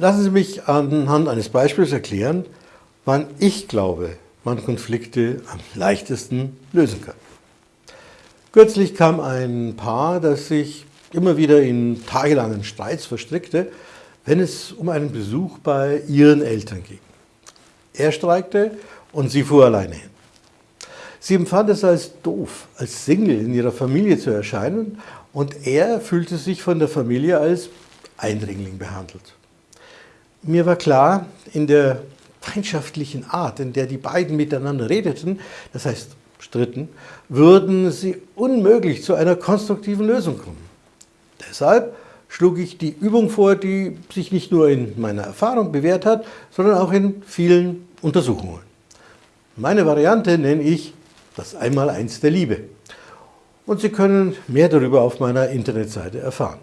Lassen Sie mich anhand eines Beispiels erklären, wann ich glaube, man Konflikte am leichtesten lösen kann. Kürzlich kam ein Paar, das sich immer wieder in tagelangen Streits verstrickte, wenn es um einen Besuch bei ihren Eltern ging. Er streikte und sie fuhr alleine hin. Sie empfand es als doof, als Single in ihrer Familie zu erscheinen und er fühlte sich von der Familie als Eindringling behandelt. Mir war klar, in der feindschaftlichen Art, in der die beiden miteinander redeten, das heißt stritten, würden sie unmöglich zu einer konstruktiven Lösung kommen. Deshalb schlug ich die Übung vor, die sich nicht nur in meiner Erfahrung bewährt hat, sondern auch in vielen Untersuchungen. Meine Variante nenne ich das Einmaleins der Liebe. Und Sie können mehr darüber auf meiner Internetseite erfahren.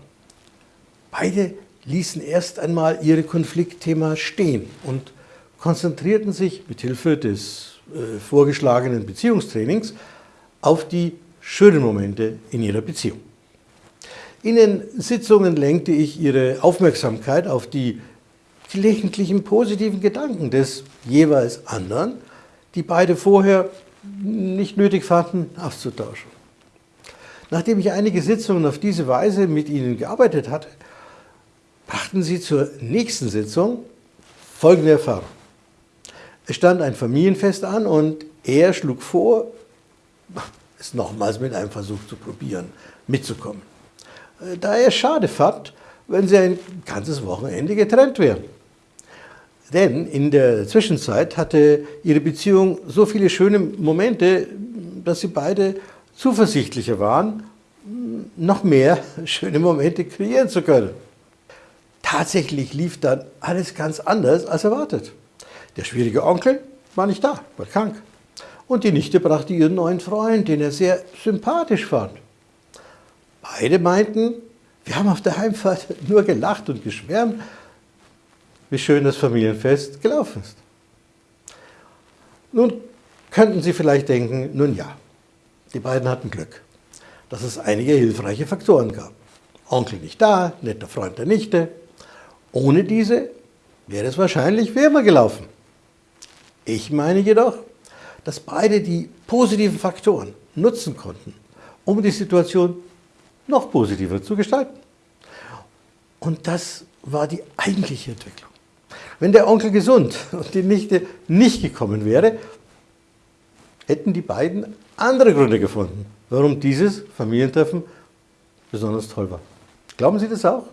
Beide ließen erst einmal ihre Konfliktthema stehen und konzentrierten sich mit Hilfe des äh, vorgeschlagenen Beziehungstrainings auf die schönen Momente in ihrer Beziehung. In den Sitzungen lenkte ich ihre Aufmerksamkeit auf die gelegentlichen positiven Gedanken des jeweils anderen, die beide vorher nicht nötig fanden, auszutauschen. Nachdem ich einige Sitzungen auf diese Weise mit ihnen gearbeitet hatte, brachten sie zur nächsten Sitzung folgende Erfahrung. Es stand ein Familienfest an und er schlug vor, es nochmals mit einem Versuch zu probieren, mitzukommen. Da er es schade fand, wenn sie ein ganzes Wochenende getrennt wären. Denn in der Zwischenzeit hatte ihre Beziehung so viele schöne Momente, dass sie beide zuversichtlicher waren, noch mehr schöne Momente kreieren zu können. Tatsächlich lief dann alles ganz anders als erwartet. Der schwierige Onkel war nicht da, war krank. Und die Nichte brachte ihren neuen Freund, den er sehr sympathisch fand. Beide meinten, wir haben auf der Heimfahrt nur gelacht und geschwärmt, wie schön das Familienfest gelaufen ist. Nun könnten Sie vielleicht denken, nun ja, die beiden hatten Glück, dass es einige hilfreiche Faktoren gab. Onkel nicht da, netter Freund der Nichte, ohne diese wäre es wahrscheinlich wärmer gelaufen. Ich meine jedoch, dass beide die positiven Faktoren nutzen konnten, um die Situation noch positiver zu gestalten. Und das war die eigentliche Entwicklung. Wenn der Onkel gesund und die Nichte nicht gekommen wäre, hätten die beiden andere Gründe gefunden, warum dieses Familientreffen besonders toll war. Glauben Sie das auch?